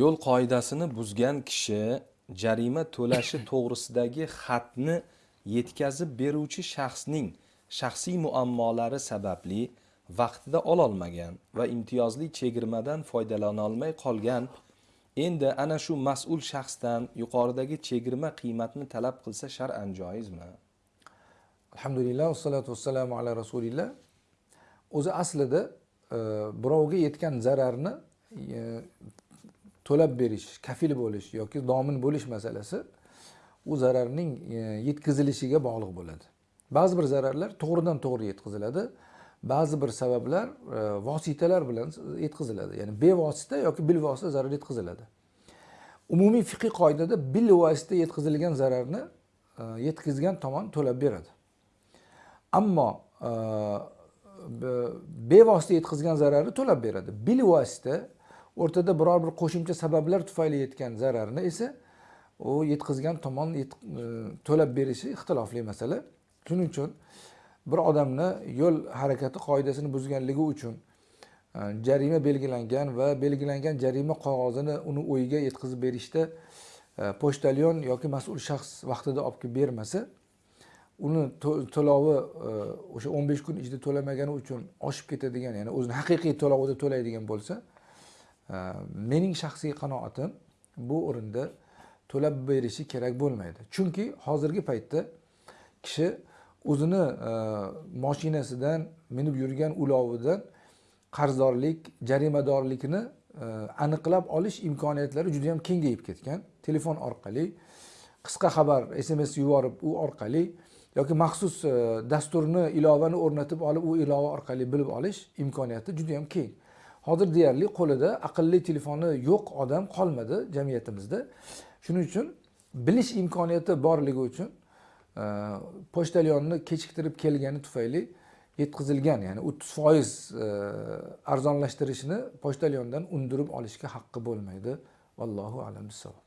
yo'l qoidasini buzgan kishi jarima to'lashi to'g'risidagi xatni yetkazib beruvchi shaxsning shaxsiy muammolari sababli vaqtida ololmagan va imtiyozli chegirmadan foydalanolmay qolgan. Endi ana shu mas'ul shaxsdan yuqoridagi chegirma qiymatni talab qilsa shar'an joizmi? Alhamdulillah vassalotu vassalamu ala rasulillah. O'zi aslida e, birovga yetgan zararni e, to'lab berish kafil bo'lish yoki domin bo'lish masalasi u zararning e, yetkazilishiga bog'liq bo'ladi. Ba'zi bir zararlar to'g'ridan to'g'ri yetkaziladi. Ba'zi bir sabablar e, vositalar bilan yetkaziladi. Ya'ni bevosita yoki bilvosita zarar yetkaziladi. Umumiy fiqiy qoidada bilvosita yetkazilgan zararni e, yetkazgan tomon to'lab beradi. Ammo bevosita yetkazgan zararni to'lab beradi. Bilvosita o'rtada biror bir qo'shimcha sabablar tufayli yetgan zararni esa u yetkazgan tomon e, to'lab berishi ixtilofli masala. Shuning uchun bir odamni yo'l harakati qoidasini buzganligi uchun e, jarima belgilangan va belgilangan jarima qog'ozini uni uyiga yetkazib berishda e, pochtalyon yoki mas'ul shaxs vaqtida olib kelib bermasa uni to'lovi o'sha o'n besh kun ichida to'lamagani uchun oshib ketadigan ya'ni o'zini haqiqiy to'lovida to'laydigan bo'lsa mening shaxsiy qanoatim bu o'rinda to'lab berishi kerak bo'lmaydi. Chunki hozirgi paytda kishi o'zini e, moshinasidan minib yurgan ulovidan qarzdorlik jarimadorlikni e, aniqlab olish imkoniyatlari juda yam kengayib ketgan. Telefon orqali qisqa xabar sms yuborib u orqali yoki maxsus e, dasturni ilovani o'rnatib olib u ilova orqali bilib olish imkoniyati juda yam keng. Hozir deyarli qo'lida aqlli telefoni yo'q odam qolmadi jamiyatimizda. Shuning uchun bilish imkoniyati borligi uchun e, pochtalyonni kechiktirib kelgani tufayli yetkazilgan ya'ni o'ttiz foiz e, arzonlashtirishni pochtalyondan undirib olishga haqqi bo'lmaydi. Vallohu alam bissavob